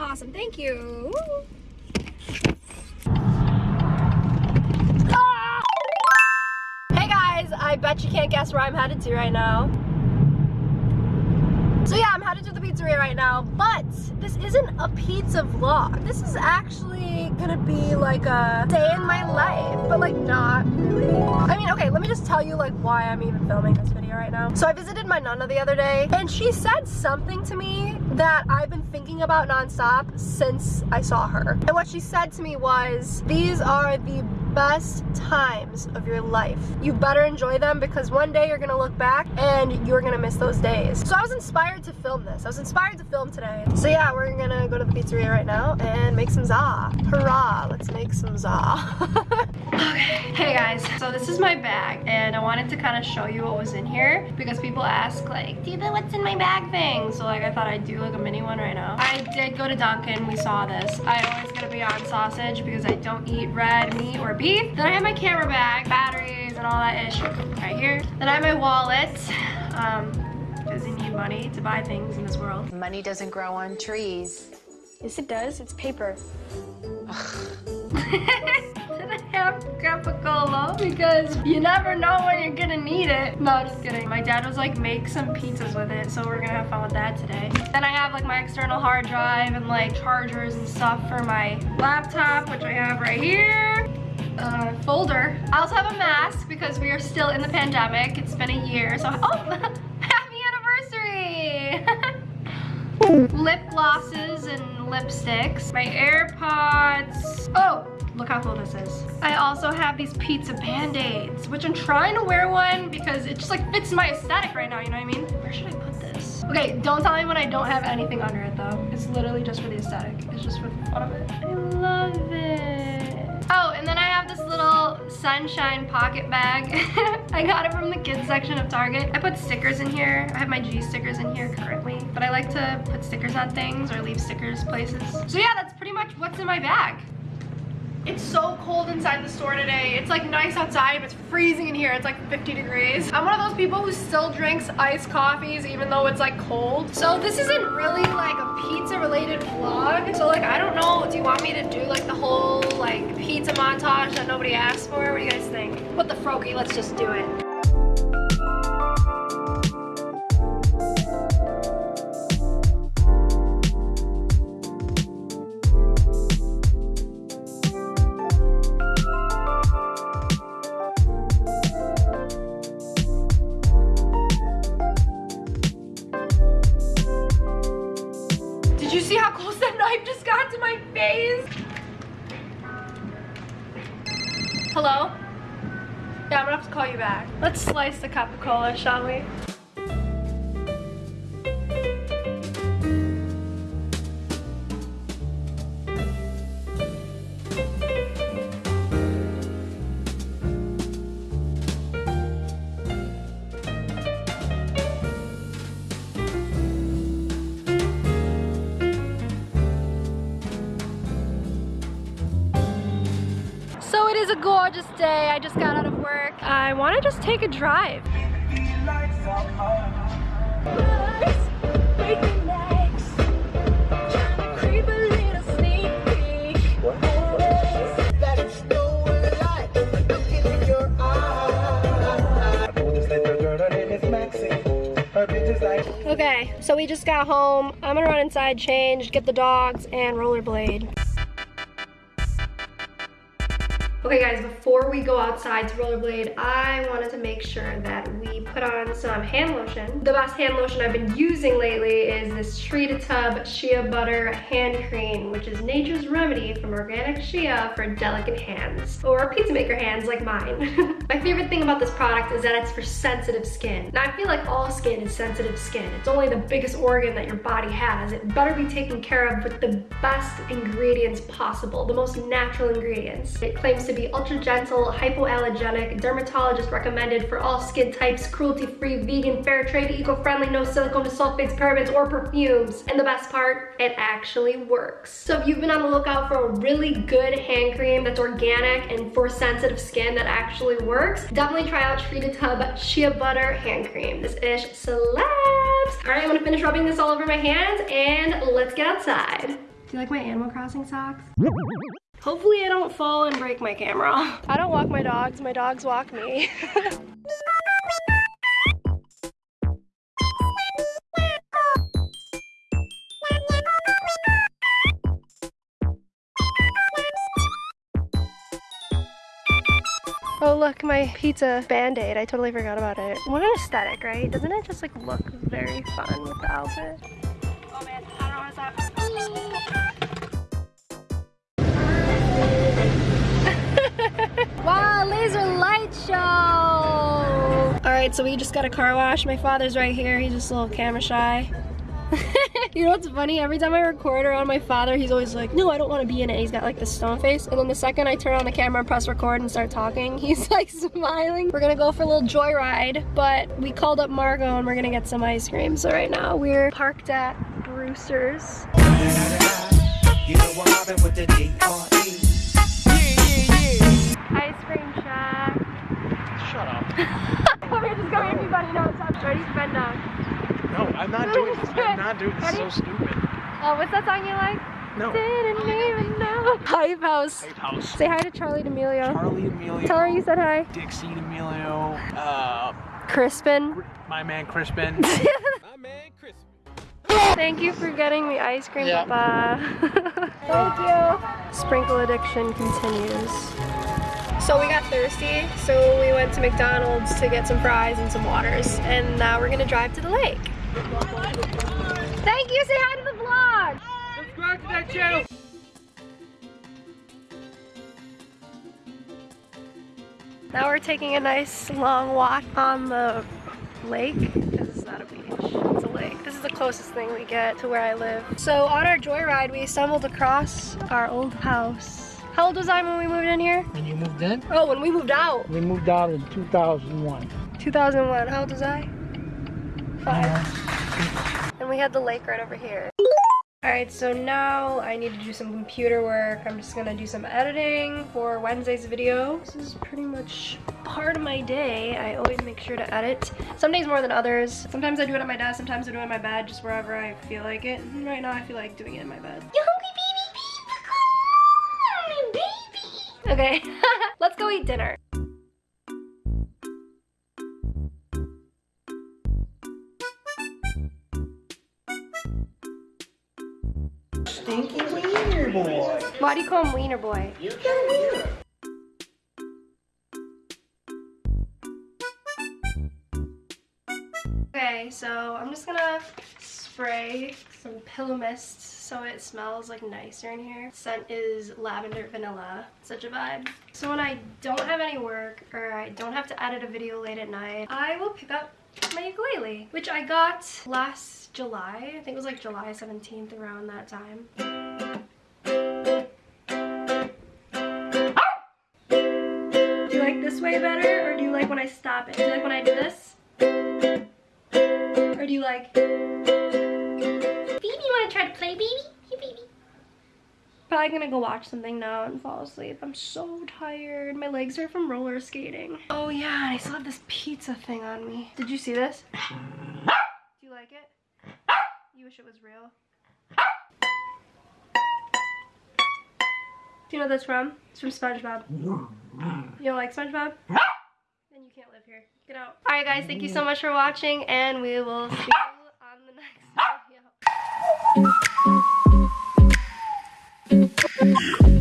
Awesome, thank you. Ah! Hey guys, I bet you can't guess where I'm headed to right now. So yeah, I'm headed to the pizzeria right now, but this isn't a pizza vlog. This is actually gonna be like a day in my life, but like not really. I mean, okay, let me just tell you like why I'm even filming this video right now. So I visited my nana the other day, and she said something to me that I've been thinking about nonstop since I saw her. And what she said to me was, these are the best times of your life. You better enjoy them because one day you're gonna look back and you're gonna miss those days. So I was inspired to film this. I was inspired to film today. So yeah, we're gonna go to the pizzeria right now and make some za. Hurrah, let's make some za. okay, hey guys, so this is my bag and I wanted to kind of show you what was in here because people ask like, do the what's in my bag thing? So like I thought I'd do like a mini one right now. I did go to Dunkin', we saw this. I always get a Beyond sausage because I don't eat red meat or beef. Then I have my camera bag, batteries, and all that ish right here. Then I have my wallet. Um, because you need money to buy things in this world. Money doesn't grow on trees. Yes, it does. It's paper. have Coca-Cola because you never know when you're gonna need it. No, just kidding. My dad was like, make some pizzas with it, so we're gonna have fun with that today. Then I have like my external hard drive and like chargers and stuff for my laptop, which I have right here. Uh, folder. I also have a mask because we are still in the pandemic. It's been a year, so oh, happy anniversary! lip glosses and lipsticks. My AirPods. Oh, look how cool this is. I also have these pizza band-aids, which I'm trying to wear one because it just like fits my aesthetic right now, you know what I mean? Where should I put this? Okay, don't tell me when I don't have anything under it though. It's literally just for the aesthetic. It's just for the fun of it. I love it. Oh, and then I have this little sunshine pocket bag. I got it from the kids section of Target. I put stickers in here. I have my G stickers in here currently, but I like to put stickers on things or leave stickers places. So yeah, that's pretty much what's in my bag. It's so cold inside the store today. It's like nice outside, but it's freezing in here. It's like 50 degrees. I'm one of those people who still drinks iced coffees even though it's like cold. So this isn't really like a pizza related vlog. So like, I don't know, do you want me to do like the whole like pizza montage that nobody asked for? What do you guys think? What the froky, let's just do it. Yeah, I'm gonna have to call you back. Let's slice the Coca-Cola, shall we? So it is a gorgeous day. I just got out of work. I want to just take a drive. Okay, so we just got home. I'm gonna run inside, change, get the dogs, and rollerblade. Okay guys, before we go outside to rollerblade, I wanted to make sure that we put on some hand lotion. The best hand lotion I've been using lately is this Tree to Tub Shea Butter Hand Cream, which is nature's remedy from organic shea for delicate hands, or pizza maker hands like mine. My favorite thing about this product is that it's for sensitive skin. Now I feel like all skin is sensitive skin. It's only the biggest organ that your body has. It better be taken care of with the best ingredients possible, the most natural ingredients. It claims to be ultra gentle, hypoallergenic, dermatologist recommended for all skin types, cruelty-free, vegan, fair trade, eco-friendly, no silicone, sulfates, parabens, or perfumes. And the best part, it actually works. So if you've been on the lookout for a really good hand cream that's organic and for sensitive skin that actually works, definitely try out to Tub Shea Butter Hand Cream. This ish slaps. All right, I'm gonna finish rubbing this all over my hands and let's get outside. Do you like my Animal Crossing socks? Hopefully I don't fall and break my camera. I don't walk my dogs, my dogs walk me. look, my pizza band-aid. I totally forgot about it. What an aesthetic, right? Doesn't it just like look very fun with the outfit? Oh man, I don't know what's up. wow, laser light show! Alright, so we just got a car wash. My father's right here. He's just a little camera shy. you know what's funny? Every time I record around my father, he's always like, no, I don't want to be in it. He's got like this stone face. And then the second I turn on the camera and press record and start talking, he's like smiling. We're gonna go for a little joyride, but we called up Margot and we're gonna get some ice cream. So right now we're parked at Brewster's. Ice cream shack. Shut up. we're just going everybody knows. Ready to bend down. Uh, No, I'm not doing this. I'm not doing this. It's so stupid. Oh, what's that song you like? No. Didn't even know. Hype House. Hype House. Say hi to Charlie D'Amelio. Charlie Emilio. Tell her you said hi. Dixie Emilio. Uh, Crispin. my man Crispin. My man Chris. Thank you for getting me ice cream, Yeah. Papa. Thank you. Sprinkle addiction continues. So we got thirsty, so we went to McDonald's to get some fries and some waters, and now we're gonna drive to the lake. Thank you, say hi to the vlog! Subscribe to that channel. Now we're taking a nice long walk on the lake. This is not a beach, it's a lake. This is the closest thing we get to where I live. So on our joyride, we stumbled across our old house. How old was I when we moved in here? When you moved in? Oh, when we moved out. We moved out in 2001. 2001. How old was I? And we had the lake right over here. Alright, so now I need to do some computer work. I'm just gonna do some editing for Wednesday's video. This is pretty much part of my day. I always make sure to edit. Some days more than others. Sometimes I do it at my desk, sometimes I do it in my bed, just wherever I feel like it. And right now I feel like doing it in my bed. You hungry baby? Baby! Okay, let's go eat dinner. Stinky wiener boy. Why do you call him Wiener Boy? You got wiener. Okay, so I'm just gonna spray some pillow mist so it smells like nicer in here. Scent is lavender vanilla. Such a vibe. So when I don't have any work or I don't have to edit a video late at night, I will pick up my ukulele, which I got last July. I think it was like July 17th around that time. Ah! Do you like this way better or do you like when I stop it? Do you like when I do this? Or do you like Baby, you wanna try to play, baby? Probably gonna go watch something now and fall asleep. I'm so tired. My legs are from roller skating. Oh yeah, I still have this pizza thing on me. Did you see this? Do you like it? You wish it was real? Do you know what that's from? It's from SpongeBob. You don't like SpongeBob? Then you can't live here. Get out. Alright guys, thank you so much for watching and we will see you on the next video yeah.